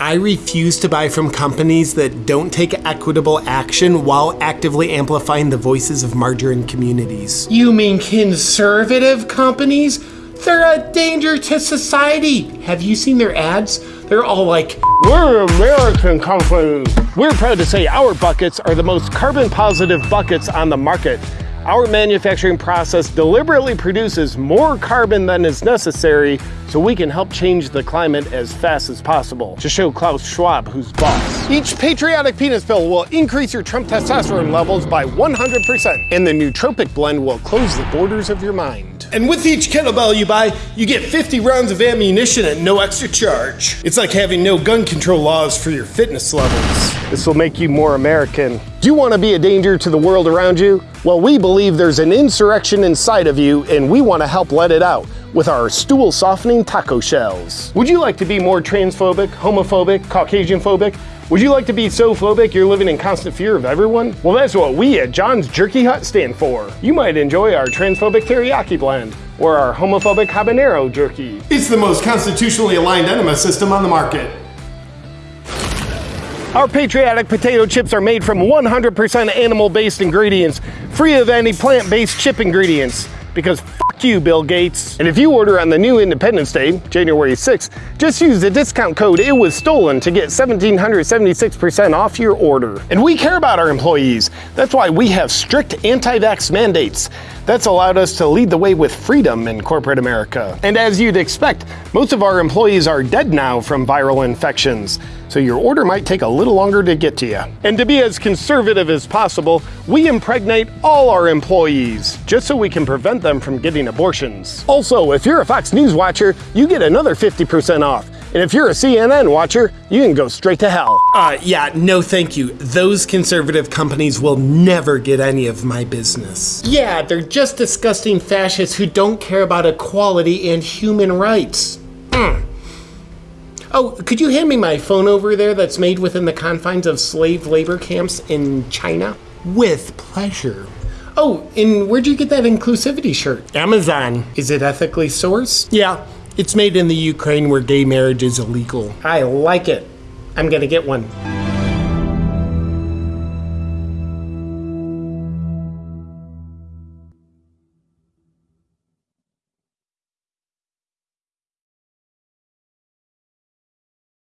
I refuse to buy from companies that don't take equitable action while actively amplifying the voices of margarine communities. You mean conservative companies? They're a danger to society. Have you seen their ads? They're all like, We're American companies. We're proud to say our buckets are the most carbon positive buckets on the market. Our manufacturing process deliberately produces more carbon than is necessary so we can help change the climate as fast as possible. To show Klaus Schwab who's boss. Each patriotic penis pill will increase your Trump testosterone levels by 100%, and the nootropic blend will close the borders of your mind. And with each kettlebell you buy, you get 50 rounds of ammunition at no extra charge. It's like having no gun control laws for your fitness levels. This will make you more American. Do you want to be a danger to the world around you? Well, we believe there's an insurrection inside of you, and we want to help let it out with our stool softening taco shells. Would you like to be more transphobic, homophobic, Caucasian phobic? Would you like to be so phobic you're living in constant fear of everyone? Well, that's what we at John's Jerky Hut stand for. You might enjoy our transphobic teriyaki blend or our homophobic habanero jerky. It's the most constitutionally aligned enema system on the market. Our patriotic potato chips are made from 100% animal-based ingredients, free of any plant-based chip ingredients. Because fuck you, Bill Gates. And if you order on the new Independence Day, January 6th, just use the discount code It Was Stolen to get 1776% off your order. And we care about our employees. That's why we have strict anti-vax mandates. That's allowed us to lead the way with freedom in corporate America. And as you'd expect, most of our employees are dead now from viral infections, so your order might take a little longer to get to you. And to be as conservative as possible, we impregnate all our employees, just so we can prevent them from getting abortions. Also, if you're a Fox News watcher, you get another 50% off. And if you're a CNN watcher, you can go straight to hell. Uh, yeah, no thank you. Those conservative companies will never get any of my business. yeah, they're just disgusting fascists who don't care about equality and human rights. Mm. Oh, could you hand me my phone over there that's made within the confines of slave labor camps in China? With pleasure. Oh, and where'd you get that inclusivity shirt? Amazon. Is it ethically sourced? Yeah, it's made in the Ukraine where gay marriage is illegal. I like it. I'm gonna get one.